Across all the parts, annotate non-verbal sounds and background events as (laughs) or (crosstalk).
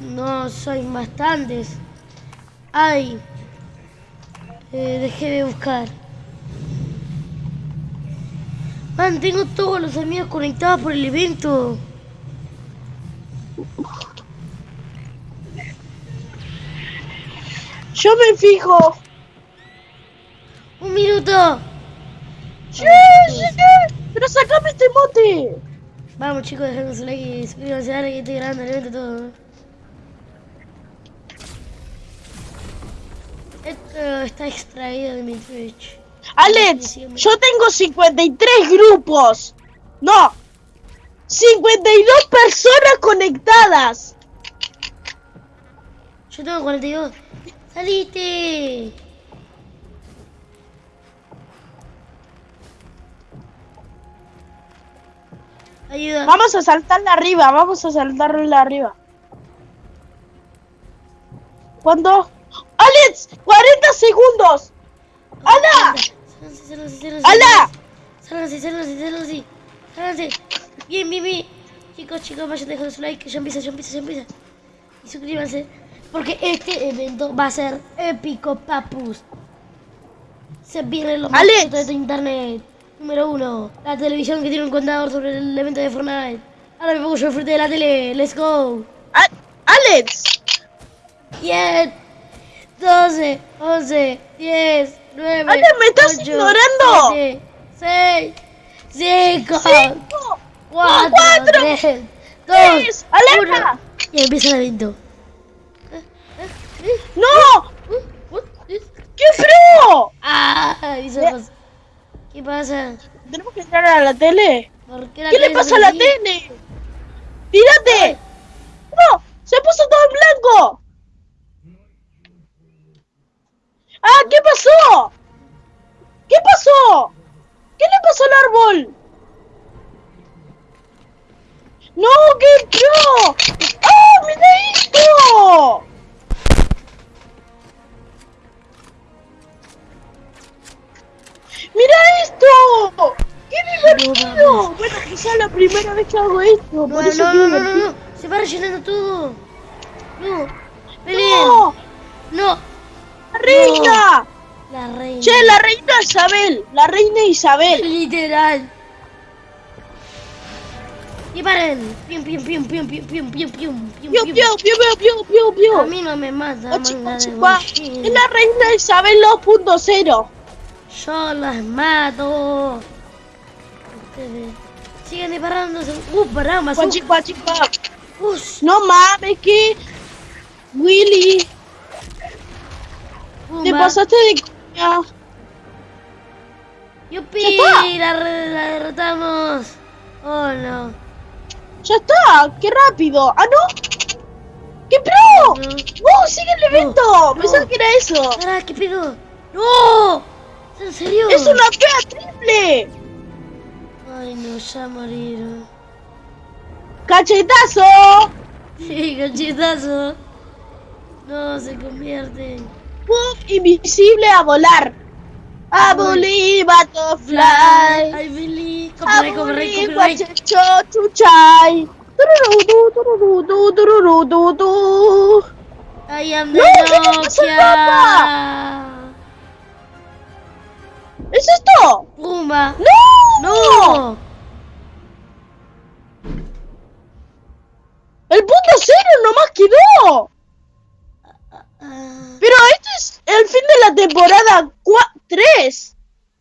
No, soy bastantes. Ay. Eh, dejé de buscar. Man, tengo todos los amigos conectados por el evento. Yo me fijo. Un minuto. Sí, sí, sí. Pero sacame este mote. Vamos chicos, dejando su like y suscríbanse a que estoy grabando el evento todo. Está extraído de mi Twitch. Alex, yo tengo 53 grupos. No. 52 personas conectadas. Yo tengo 42. ¡Saliste! Ayuda. Vamos a saltarla arriba, vamos a saltarla arriba. ¿Cuándo? ¡Alex! ¡40 segundos! ¡Hala! ¡Hala! Sálganse, sálganse, sálganse. Sálganse. Bien, bien, bien. Chicos, chicos, vayan dejando su like, que ya empieza, ya empieza, ya empieza. Y suscríbanse. Porque este evento va a ser épico, papus. Se vienen los Alex. de internet. Número uno, la televisión que tiene un contador sobre el evento de Fortnite. Ahora me pongo yo frente de la tele. Let's go. ¡Alex! 10, 12, 11, 10, 9, Ale, ¿me estás ignorando? 6, 5, ¡Cinco! 4, cuatro, 3, 2, tres, alerta. 1. Y empieza el evento. ¡No! ¡Qué frío! ¡Ah! ¿Qué pasa? ¿Tenemos que entrar a la tele? ¿Por qué, la ¿Qué le pasa a la tele? ¡Tírate! ¡No! ¡Se puso todo en blanco! ¡Ah! ¿Qué pasó? ¿Qué pasó? ¿Qué le pasó al árbol? ¡No! ¡Qué pro! ¡Ah! ¡Mira esto! ¡Mira esto! ¡Qué divertido! Bueno, quizá la primera vez que hago esto, No, por eso no, no, no. Se va rellenando todo. No. Peleen. ¡No! No. ¡La reina! La reina. Che, la reina Isabel, la reina Isabel. Literal. Y paren. Pium, pium, pium, pium, pium, pium, pium, pium, pium, Piu, pium. piu, piu, piu, piu, piu, A mí no me mata, manga de guachín. Es la reina Isabel 2.0. Yo las mato. Ustedes siguen disparándose. Uh, pará, más. Guachi, No mames, que. Willy, te pumba. pasaste de coña. Yupi, la, la derrotamos. Oh no. Ya está, qué rápido. Ah, no. ¡Qué pro! No. ¡Oh, sigue el evento! no. Pensaba que era eso. Pará, ¿qué pedo? ¡No! ¿En serio? ¡Es una fea triple! Ay, no, ya morir. ¡Cachetazo! Sí, cachetazo. No, se convierte. ¡Pum! Invisible a volar. A believe butterfly. I believe. A Copyright, copyright, copyright. I am the No, ¿qué le pasa al Nokia. ¿Es esto? Pumba. ¡No! No. ¡El punto cero nomás quedó! Ah, Pero este es el fin de la temporada 3.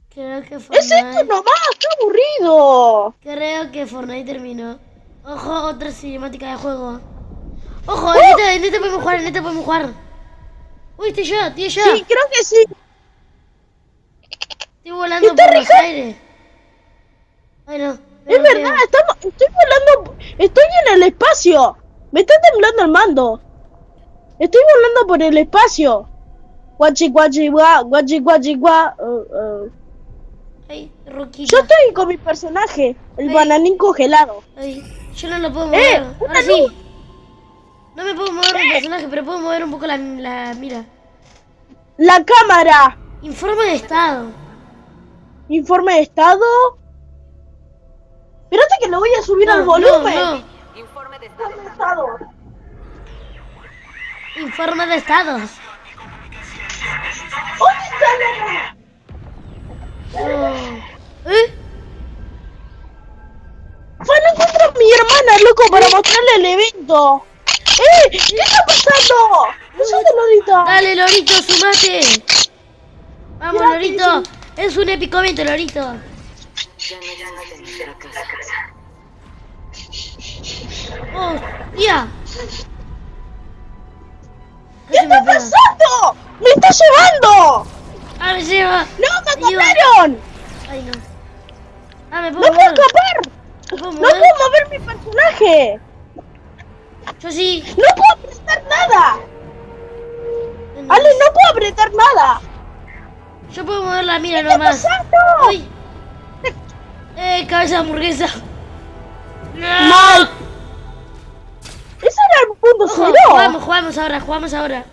creo que Es esto Fortnite. nomás, qué aburrido. Creo que Fortnite terminó. Ojo, otra cinemática de juego. Ojo, en esta, en esta podemos jugar, en esta podemos jugar. Uy, estoy yo, estoy yo. Sí, creo que sí. Estoy volando por los Ricardo. aires. Ay, no. Es verdad, estamos, estoy volando, estoy en el espacio. Me está temblando el mando. Estoy volando por el espacio. Guachi, guachi, gua, guachi, guachi, gua. uh, uh. Ay, Roquita. Yo estoy con mi personaje, el Ay. bananín congelado. Ay, yo no lo puedo ¡Eh! mover. ¡Una Ahora sí. luz! No me puedo mover mi personaje, pero puedo mover un poco la, la mira. La cámara. Informe de estado. Informe de estado. Espérate que lo voy a subir No, al volumen. No, no. Informe de estado. Estado. Informe de estados. ¿Dónde está la... Oh. ¿Eh? Fue no encuentro a mi hermana, loco, para mostrarle el evento. ¡Eh! ¿Qué está pasando? ¿Qué es de Lorita? Dale, Lorito, sumate. Vamos, Mira, Lorito. Es un épico evento, Lorito. Ya no existe nuestra casa. Oh, tía. ¿Qué está pasando? ¡Me está llevando! Ah, me lleva. ¡No, me atraparon! Ay, no. Ah, me ¡No puedo puedo mover. escapar! ¿Me puedo ¡No puedo mover mi personaje! Yo sí. ¡No puedo apretar nada! ¡Ale, no puedo apretar nada! Yo puedo mover la mira ¿Qué está nomás. pasando? Uy. Eh, cabeza de hamburguesa. No. ¡Mal! ¡Ese era el punto Ojo, cero! jugamos, jugamos ahora, jugamos ahora.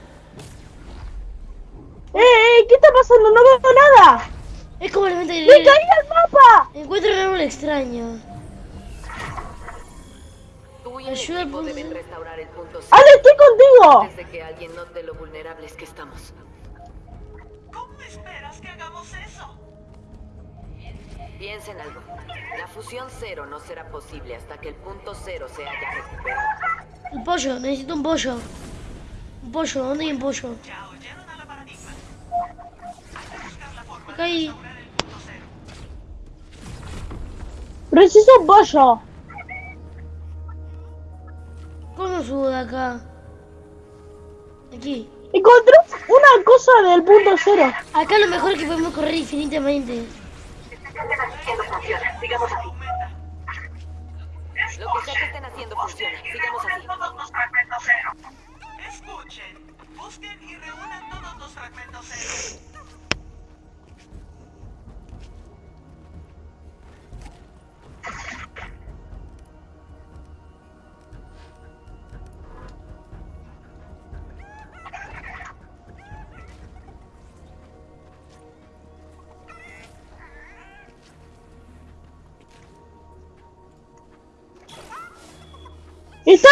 ¡Eh, eh! ¿Qué está pasando? ¡No veo nada! Es como el evento de ¡Me caí al mapa! Encuentro un árbol extraño. Ayuda al punto deben cero. restaurar el punto cero ¡Ale, estoy contigo! antes de que alguien note lo vulnerables que estamos. ¿Cómo esperas que hagamos eso? Piensa en algo. La fusión cero no será posible hasta que el punto cero se haya recuperado. El pollo, necesito un pollo. Un pollo, ¿dónde hay un pollo? Acá hay. Preciso un pollo. ¿Cómo subo de acá? Aquí. Encontré una cosa del punto cero. Acá lo mejor es que podemos correr infinitamente. Lo que sea que estén haciendo funciona. Sigamos así. Escuchen. Busquen y reúnan todos los fragmentos cero.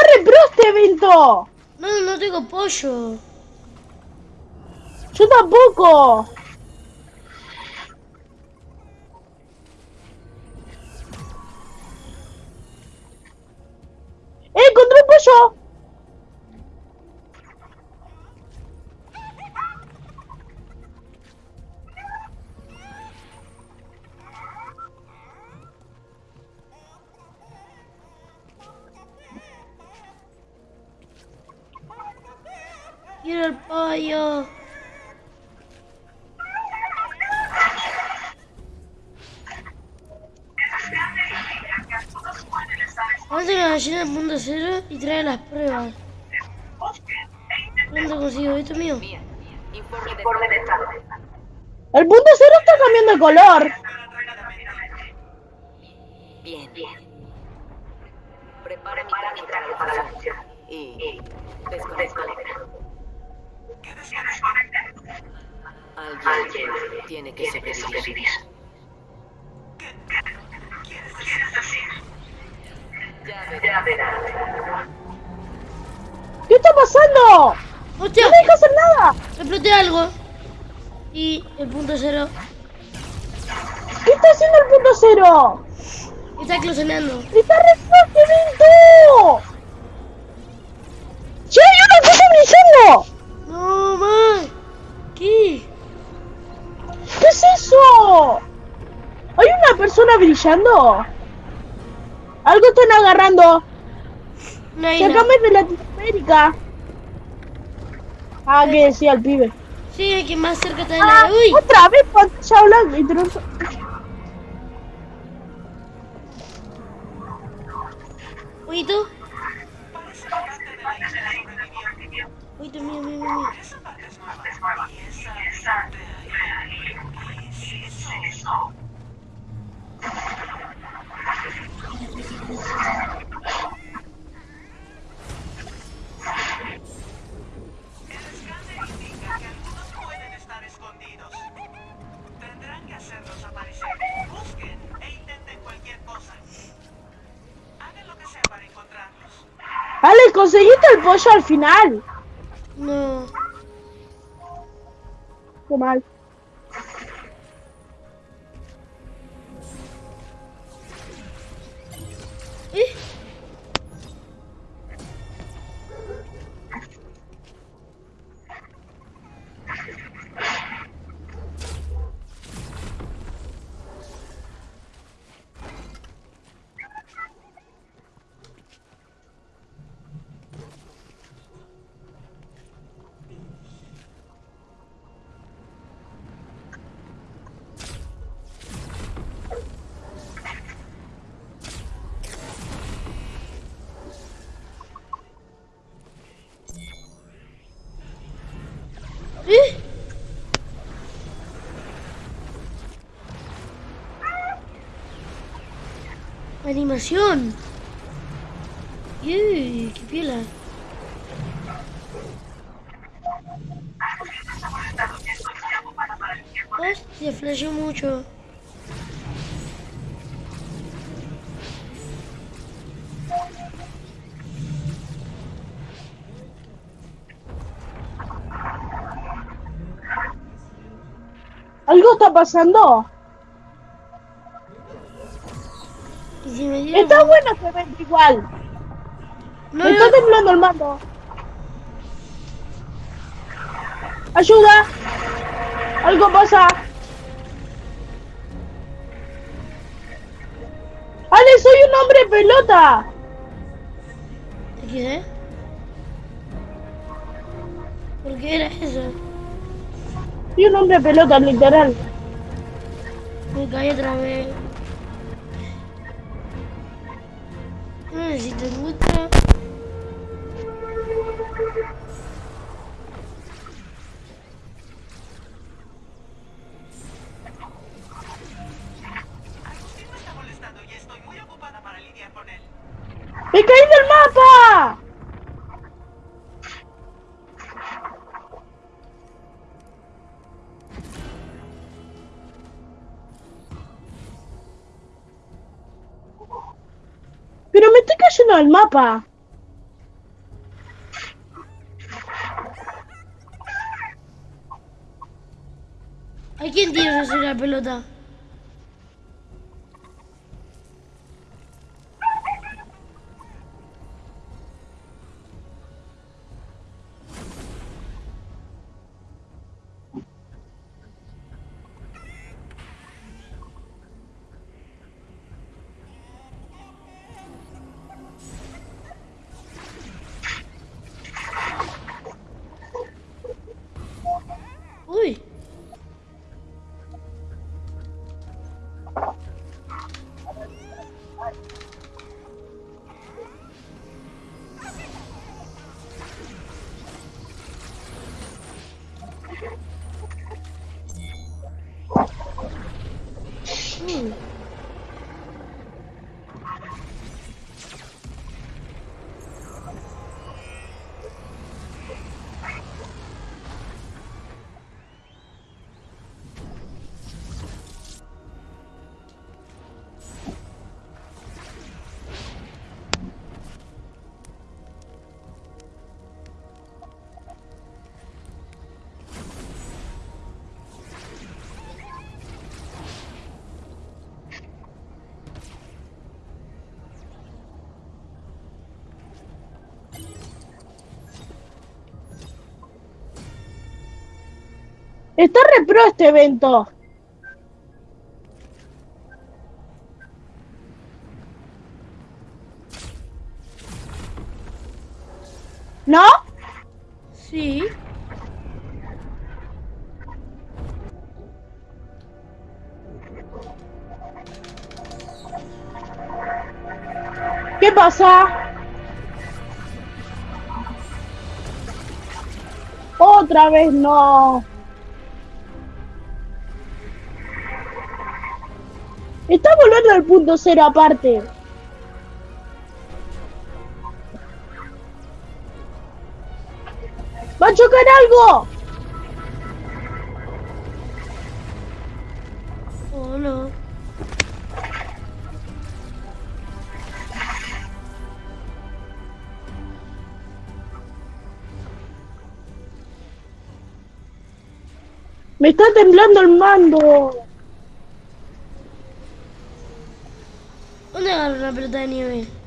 ¡Está re pro este evento! No, no tengo pollo. Yo tampoco. ¡Eh, encontré un pollo! Quiero el pollo. Avance la gallina del mundo cero y trae las pruebas. ¿Dónde consigo? ¿Esto es mío? Mía, informe de estado. El punto cero está cambiando de color. Bien. Prepara mi cráneo para la fusión. Y desconecta. Alguien tiene que sobrevivir. Ya verás. ¿Qué está pasando? ¡Hostia! No me deja hacer nada. Exploté algo. Y el punto cero ¿Qué está haciendo el punto cero? está eclosionando. ¡Está re! ¡Sí, hay una cosa brillando! No. ¿Qué? ¿Qué es eso? ¿Hay una persona brillando? Algo están agarrando. Una isla. Sacame de Latinoamérica. Ah, que decía el pibe. Sí, hay que más cerca está de Ah, la... ¡Uy! otra vez pantalla blanca. y tronzo- la isla sobrevivió. Oído, mío, mío, mío. Conseguiste el pollo al final. No. Qué mal. ¿Eh? Animación. Uy, qué piola. Hostia, flasheó mucho. ¿Algo está pasando? Si me dieron... Está bueno este evento igual. No, Me está temblando el mando. ¡Ayuda! ¡Algo pasa! ¡Ale, soy un hombre pelota! ¿Qué? ¿Por qué era eso? Soy un hombre pelota, literal. Me caí otra vez. No necesito mucho. Agustín cayendo del mapa. ¿A quién tienes hacer la pelota? Está repro este evento. ¿No? Sí. ¿Qué pasa? Otra vez no. volver al punto cero aparte. ¡Va a chocar algo! Oh, no. Me está temblando el mando. anos na Britânia.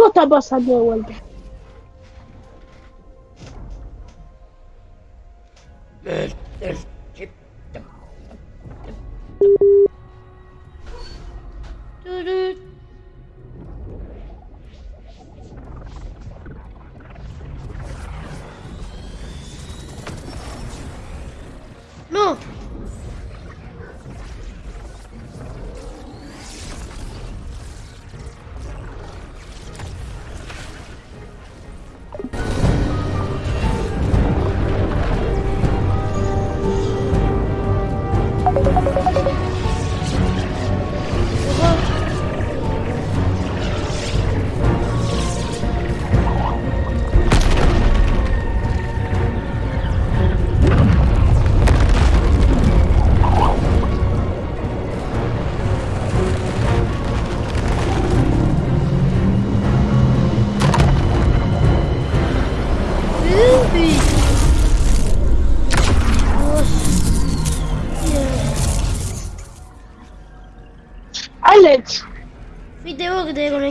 Algo está pasando de vuelta. El, el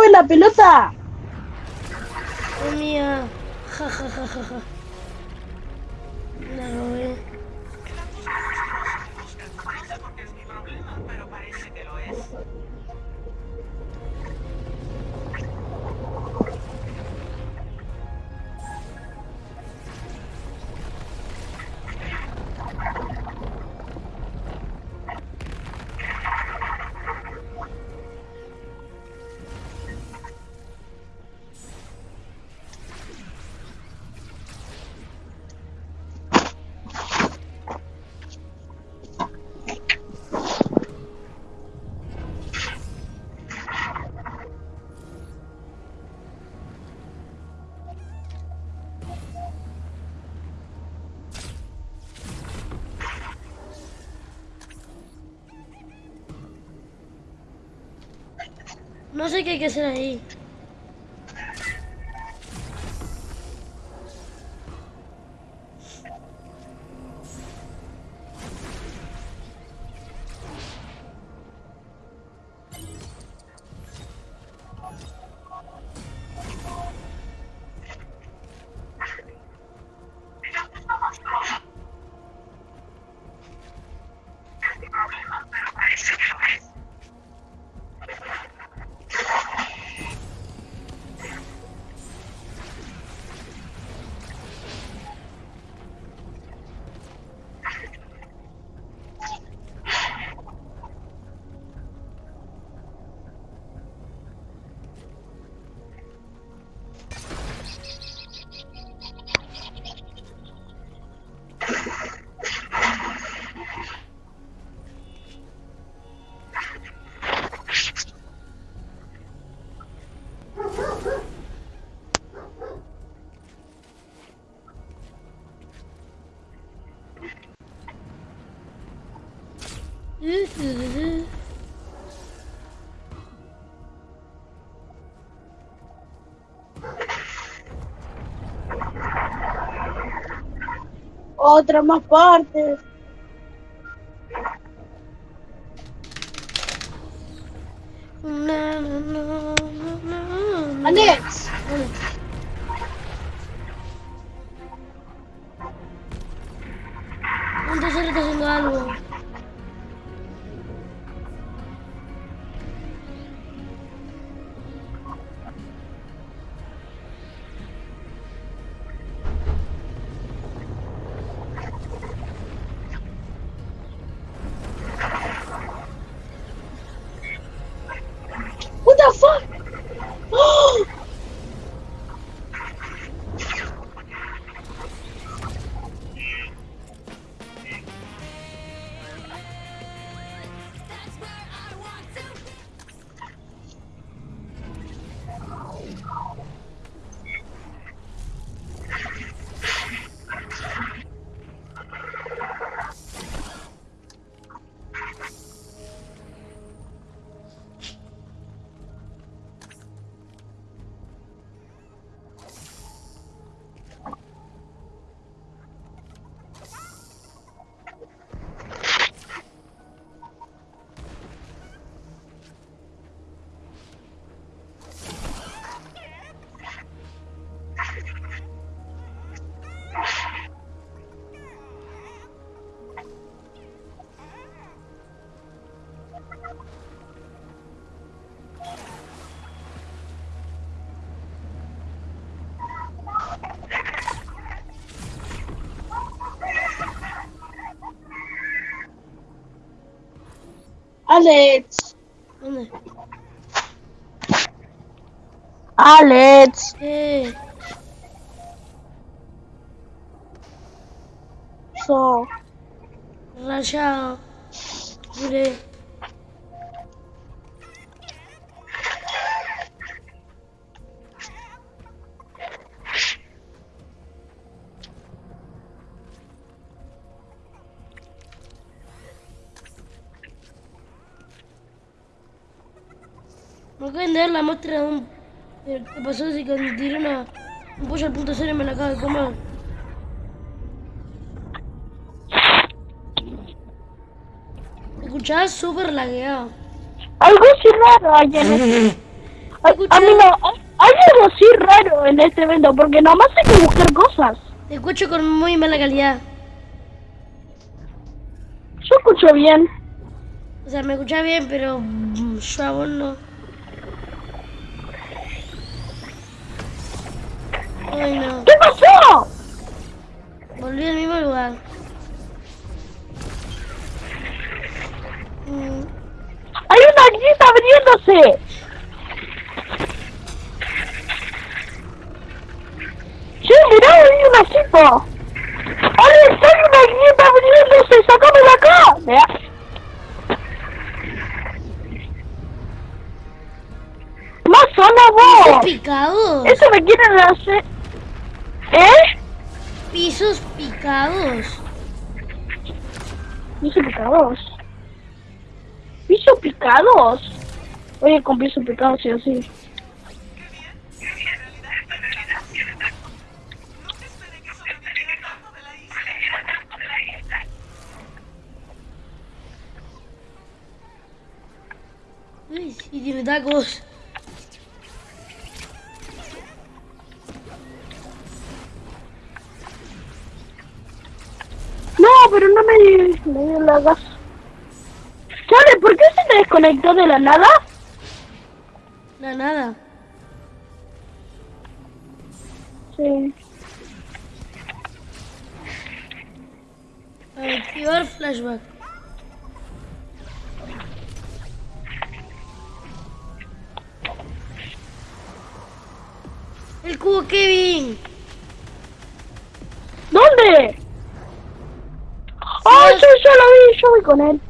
roben la pelota! ¡Oh, mía! ¡Ja, ja, ja, ja, ja! La robé. Sé qué hay que hacer ahí. Otra más partes. Alex, Alex, ¿Dónde? Alex, Eh, so, rayado. Mire. La muestra de un... ¿Qué pasó si cuando tiré una... un pollo al punto cero y me la acabo de comer? ¿Me escuchás? Súper lagueado. algo así raro hay en este, a, a mí no, hay, algo así raro en este evento, porque nomás hay que buscar cosas. Te escucho con muy mala calidad. Yo escucho bien. O sea, me escucha bien, pero yo a vos no. Ay, no. ¿Qué pasó? Volví al mismo lugar. Mm, Hay una grieta abriéndose. Sí, mirá, hay una cipa. ¡Alex, hay una grieta abriéndose! ¡Sácame de acá! Vea. ¡Más ¡Pisos vos! picados! Eso me quieren hacer... ¿Eh? ¡Pisos picados! Piso picados. Piso picados. Oye, con piso picados sí o sí. No te esperé que sobreviviera tanto de la isla. Uy, sí, tiene tacos. Pero no me, me dio la gas. ¿Sabe por qué se te desconectó de la nada? La nada. Sí. Activar flashback. El cubo Kevin. ¿Dónde? ¡Oh, sí, yo lo vi! Yo voy con él.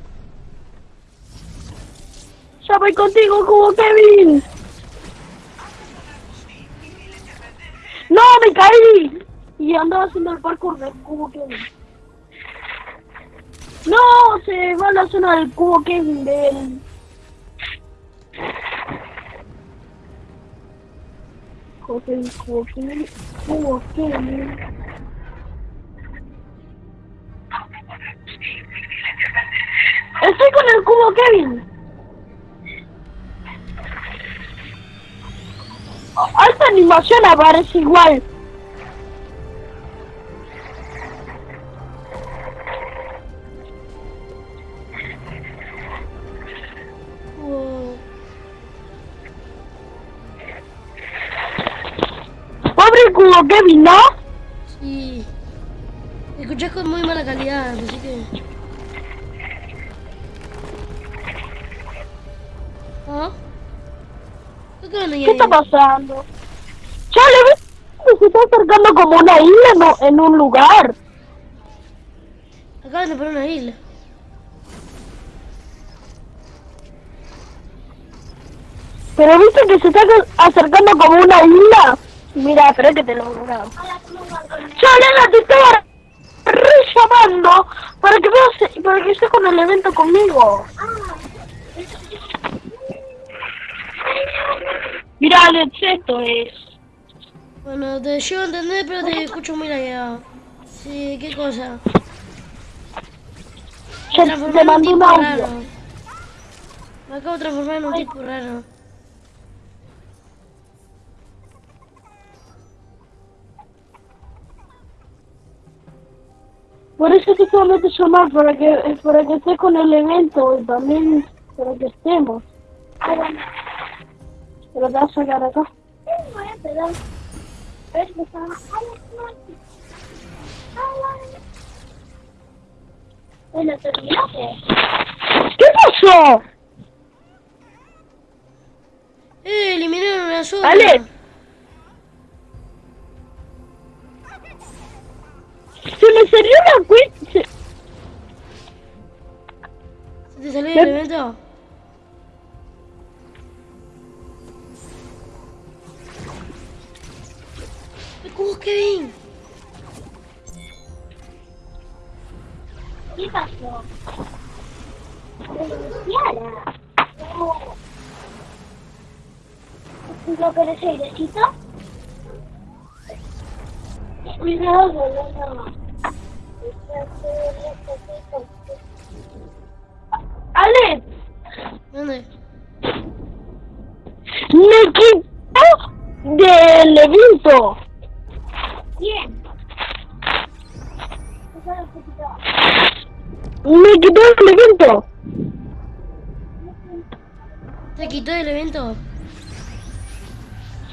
Ya voy contigo, Cubo Kevin. ¡No, me caí! Y andaba haciendo el parkour del Cubo Kevin. ¡No! Se va a la zona del Cubo Kevin del... Cubo Kevin, Cubo Kevin, Cubo Kevin. Estoy con el cubo Kevin. Esta animación aparece igual. Pobre cubo Kevin, ¿no? Sí. Me escuchás con muy mala calidad, así que. Qué van ahí ¿Qué está pasando? Chale, ¿ves? que Se está acercando como una isla en, en un lugar. Acaban de poner una isla. Pero viste que se está acercando como una isla. Mira, espera que te lo grabo. Chalena, te estaba re llamando para que veas, para que estés con el evento conmigo. Mira, Alex, esto es. Bueno, te llevo a entender, pero te escucho muy lagueado. Sí, ¿qué cosa? Transformé te mandé un audio. raro. Me acabo de transformar en un tipo raro. Por eso que solamente llamar para que para que estés con el evento y también para que estemos. Te vas a sacar acá. ¿Qué pasó? ¡Eh! Eliminaron una zona. Alex. Se me salió la cuenta. ¿Se te salió el evento? ¡El cubo Kevin! ¿Qué pasó? ¿No querés airecito? Cuidado, no, no. Alex, ¿Dónde? me quitó del evento. Bien. Me quitó el evento. ¿Te quitó el evento?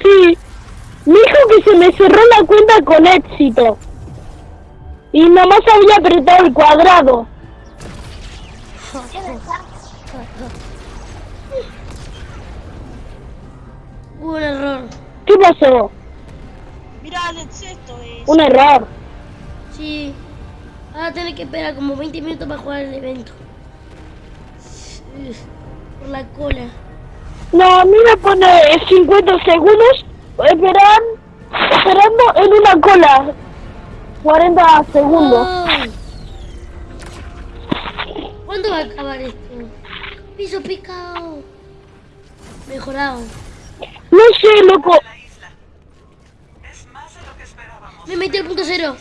Sí. Me dijo que se me cerró la cuenta con éxito. Y nomás había apretado el cuadrado. Hubo (laughs) un error. ¿Qué pasó? Mira, Alex, esto es. Un error. Sí. Ahora tenés que esperar como 20 minutos para jugar el evento. Por la cola. No, a mí me pone 50 segundos esperan, esperando en una cola. 40 segundos. Ay. ¿Cuándo va a acabar esto? Piso picado. Mejorado. No sé, loco. La isla. Es más de lo que esperábamos. Me metí al punto cero.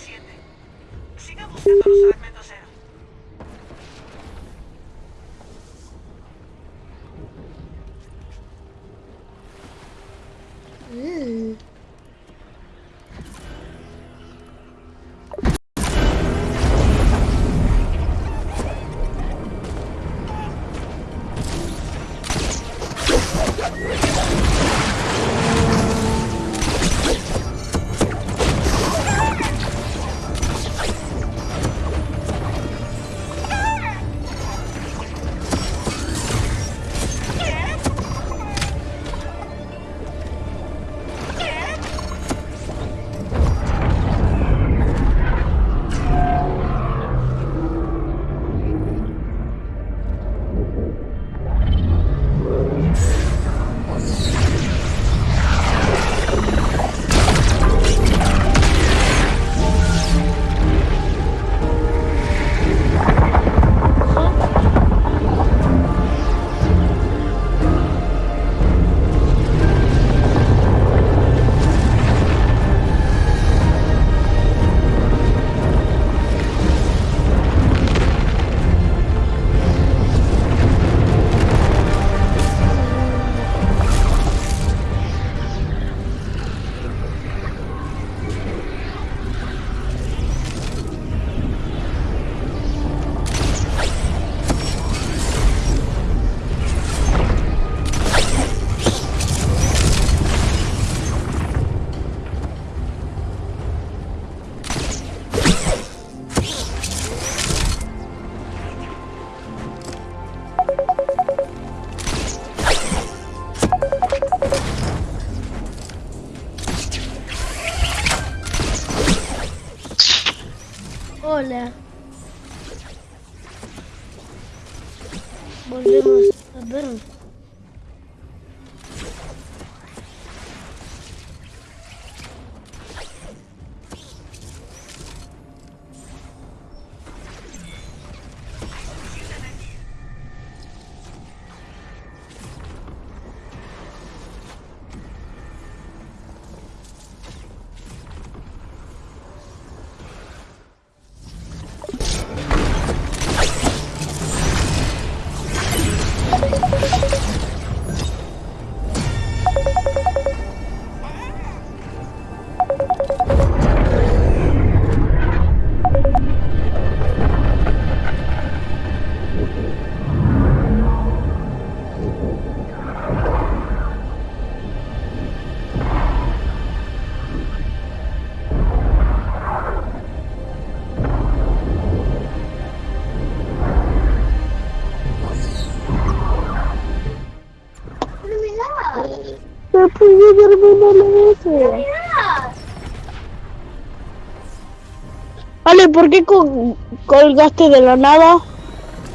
¿Por qué col- colgaste de la nada?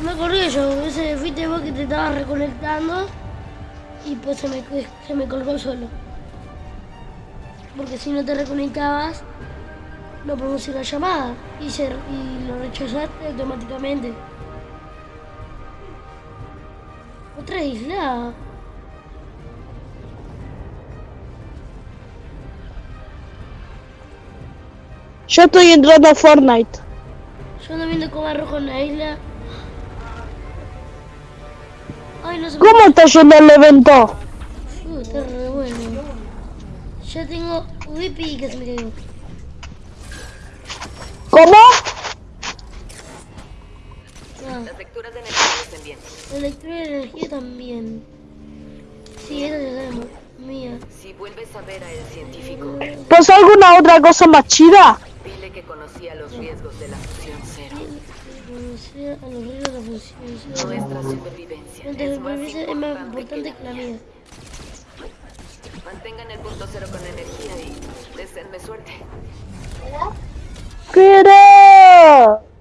Me acordé yo, ese fuiste vos que te estabas reconectando y pues se me, se me colgó solo. Porque si no te reconectabas, no podemos ir a la llamada y, se, lo rechazaste automáticamente. Otra isla. Yo estoy entrando a Fortnite. Yo ando viendo cómo rojo en la isla. Ay, no se me... ¿Cómo está yendo el evento? Uh, está re bueno. Ya tengo Whippy que se me cayó. ¿Cómo? Las lecturas de energía descendientes. La lectura de energía también. Sí, eso ya sabemos. Mía. Si vuelves a ver a el científico, ¿Pasa alguna otra cosa más chida? Que conocía los riesgos de la fusión cero. Conocer a los reyes de la fusión. Nuestra supervivencia Nuestra es más supervivencia es más importante que la mía. Mantengan el punto cero con energía y deseenme suerte. ¡Quiero!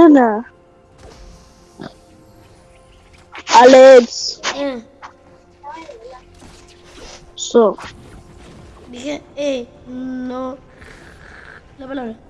Arena. Alex. Eh, So. dije, eh, no. La palabra.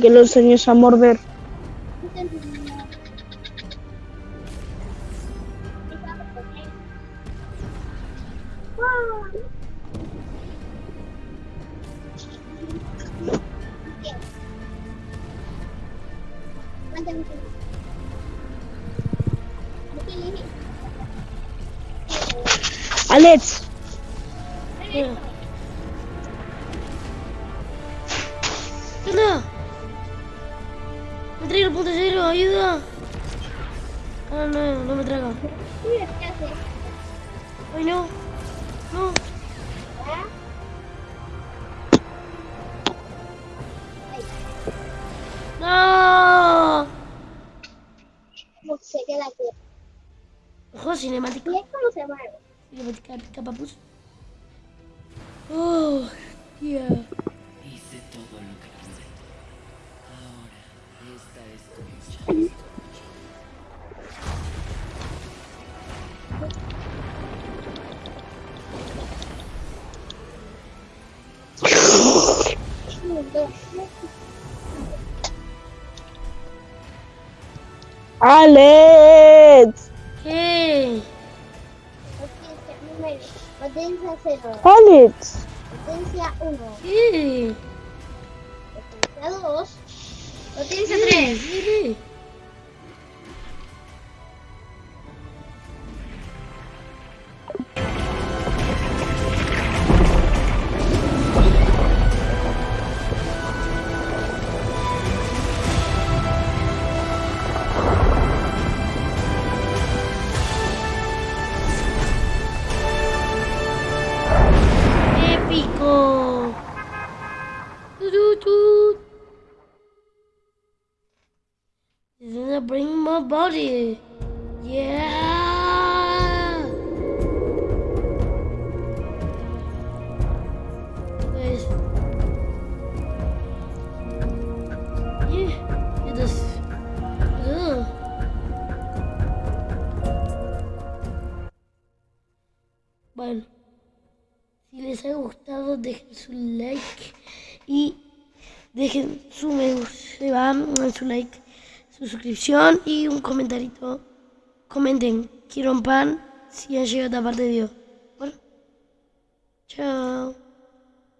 Que lo enseñes a morder. Alex. Ayuda. Ah, no, no me traga. Ay, no. No. No. se queda aquí. Ojo, cinemática. ¿Y es cómo se mueve? Cinemática papus. Oh, yeah. Alex, ¿Qué? Potencia número. Potencia 0. Alex. Potencia 1. ¿Qué? Potencia 2. Potencia ¿Qué? 3. Su suscripción y un comentarito. Comenten, quiero un pan si han llegado a parte de video. Bueno, chao.